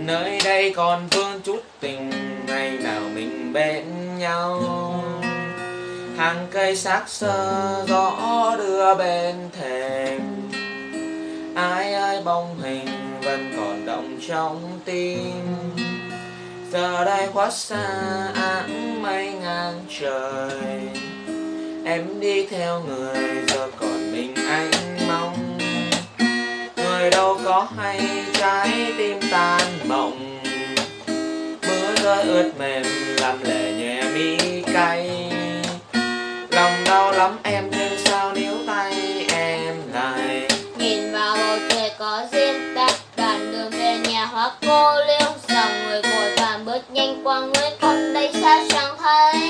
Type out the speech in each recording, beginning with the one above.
nơi đây còn vương chút tình, ngày nào mình bên nhau. Hàng cây xác sơ gió đưa bên thềm. Ai ơi bóng hình vẫn còn động trong tim. Giờ đây quá xa, áng mây ngang trời. Em đi theo người, giờ còn mình anh mong. Người đâu có hay trái tim ta mộng. Mưa rơi ướt mềm, làm lệ nhẹ mi cay. Lòng đau lắm em, nhưng sao níu tay em lại? Nhìn vào bầu trời có duyên ta Đoạn đường về nhà hoa cô liêu Dòng người vội vàng bước nhanh qua người con đây xa chẳng thấy.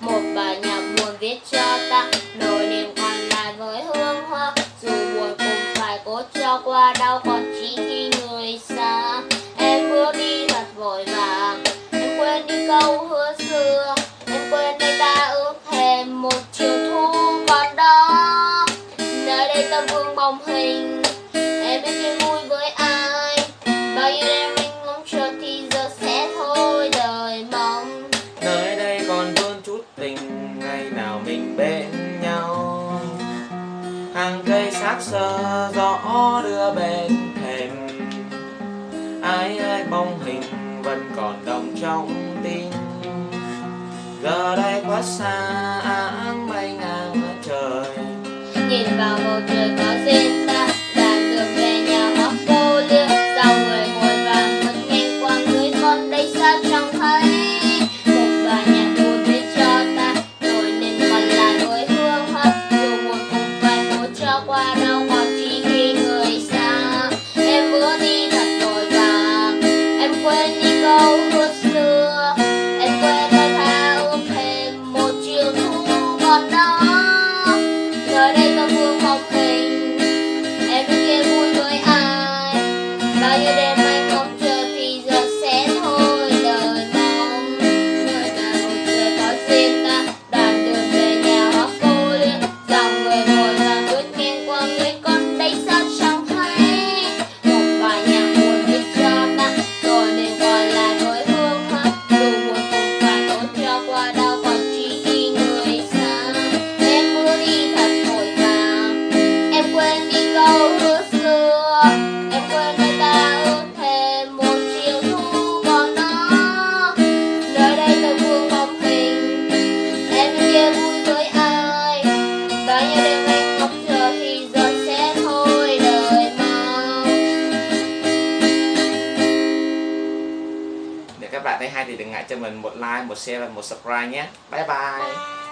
Một bài nhạc buồn viết cho ta, Nỗi niềm còn lại với hương hoa. Dù buồn cũng phải cố cho qua đau, Còn chỉ khi người xa. Câu hứa xưa, Em quên nơi ta ước thèm một chiều thu còn đó. Nơi đây ta vương bóng hình, Em biết khi vui với ai. Bao nhiêu đêm anh ngóng chờ thì giờ sẽ thôi đời mong. Nơi đây còn vương chút tình, ngày nào mình bên nhau. Hàng cây xác sơ gió đưa bên thềm. Ai ai bóng hình vẫn còn đọng trong tình. Giờ đây quá xa, áng mây ngang trời. Nhìn vào bầu trời có duyên. Bao nhiêu đêm anh bạn thấy hay thì đừng ngại cho mình một like, một share và một subscribe nhé. Bye bye.